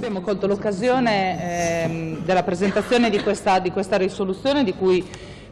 abbiamo colto l'occasione ehm, della presentazione di questa, di questa risoluzione di cui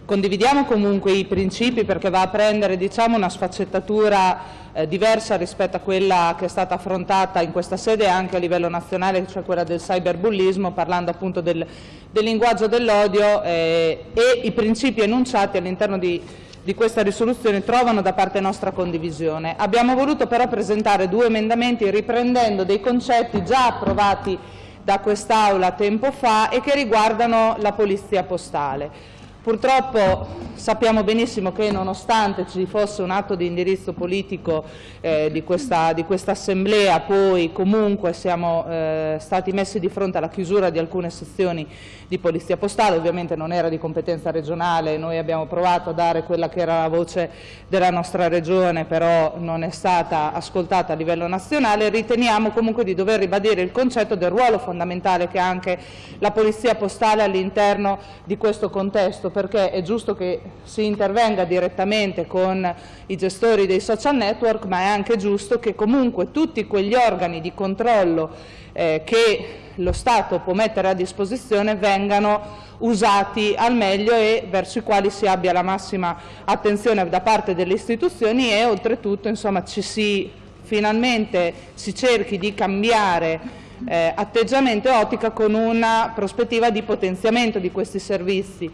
condividiamo comunque i principi perché va a prendere diciamo, una sfaccettatura eh, diversa rispetto a quella che è stata affrontata in questa sede anche a livello nazionale, cioè quella del cyberbullismo, parlando appunto del, del linguaggio dell'odio eh, e i principi enunciati all'interno di di questa risoluzione trovano da parte nostra condivisione. Abbiamo voluto però presentare due emendamenti riprendendo dei concetti già approvati da quest'Aula tempo fa e che riguardano la polizia postale. Purtroppo sappiamo benissimo che nonostante ci fosse un atto di indirizzo politico eh, di, questa, di, questa, assemblea, poi comunque siamo eh, stati messi di fronte alla chiusura di alcune sezioni di polizia postale, ovviamente non era di competenza regionale, noi abbiamo provato a dare quella che era la voce della nostra regione, però non è stata ascoltata a livello nazionale, riteniamo comunque di dover ribadire il concetto del ruolo fondamentale che ha anche la polizia postale all'interno di questo contesto, perché è giusto che si intervenga direttamente con i gestori dei social network, ma è anche giusto che comunque tutti quegli organi di controllo eh, che lo Stato può mettere a disposizione vengano usati al meglio e verso i quali si abbia la massima attenzione da parte delle istituzioni e oltretutto insomma, ci si, finalmente si cerchi di cambiare eh, atteggiamento e ottica con una prospettiva di potenziamento di questi servizi.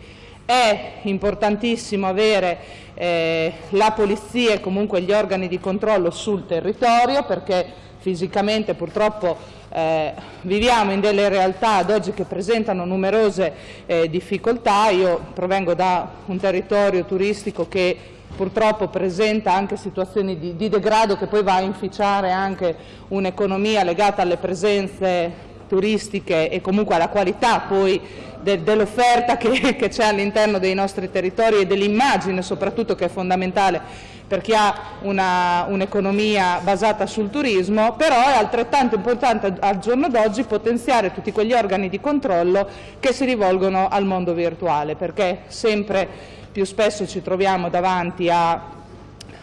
È importantissimo avere eh, la polizia e comunque gli organi di controllo sul territorio perché fisicamente purtroppo eh, viviamo in delle realtà ad oggi che presentano numerose eh, difficoltà. Io provengo da un territorio turistico che purtroppo presenta anche situazioni di, di degrado che poi va a inficiare anche un'economia legata alle presenze turistiche e comunque alla qualità poi de, dell'offerta che, c'è all'interno dei nostri territori e dell'immagine soprattutto che è fondamentale per chi ha un'economia un basata sul turismo, però è altrettanto importante al giorno d'oggi potenziare tutti quegli organi di controllo che si rivolgono al mondo virtuale, perché sempre più spesso ci troviamo davanti a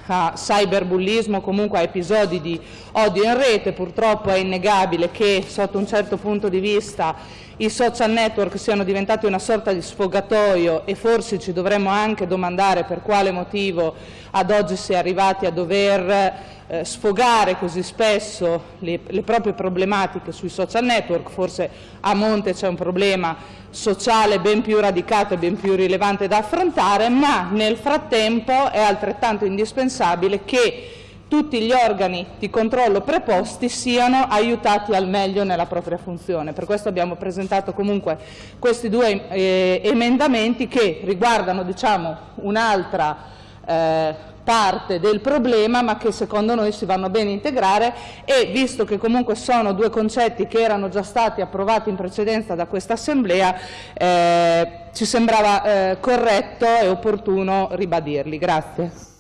a cyberbullismo, comunque a episodi di odio in rete. Purtroppo è innegabile che sotto un certo punto di vista i social network siano diventati una sorta di sfogatoio e forse ci dovremmo anche domandare per quale motivo ad oggi si è arrivati a dover eh, sfogare così spesso le, le proprie problematiche sui social network, forse a monte c'è un problema sociale ben più radicato e ben più rilevante da affrontare, ma nel frattempo è altrettanto indispensabile che tutti gli organi di controllo preposti siano aiutati al meglio nella propria funzione. Per questo abbiamo presentato comunque questi due eh, emendamenti che riguardano diciamo, un'altra eh, parte del problema ma che secondo noi si vanno bene integrare e visto che comunque sono due concetti che erano già stati approvati in precedenza da questa Assemblea eh, ci sembrava eh, corretto e opportuno ribadirli. Grazie.